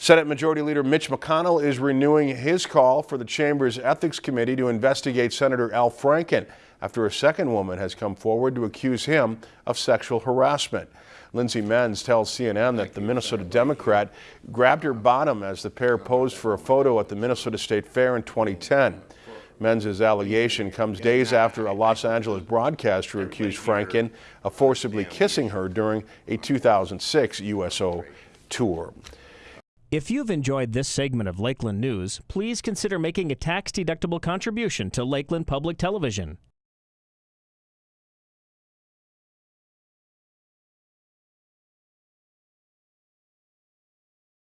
Senate Majority Leader Mitch McConnell is renewing his call for the Chamber's Ethics Committee to investigate Senator Al Franken after a second woman has come forward to accuse him of sexual harassment. Lindsay Menz tells CNN that the Minnesota Democrat grabbed her bottom as the pair posed for a photo at the Minnesota State Fair in 2010. Menz's allegation comes days after a Los Angeles broadcaster accused Franken of forcibly kissing her during a 2006 USO tour. If you've enjoyed this segment of Lakeland News, please consider making a tax-deductible contribution to Lakeland Public Television.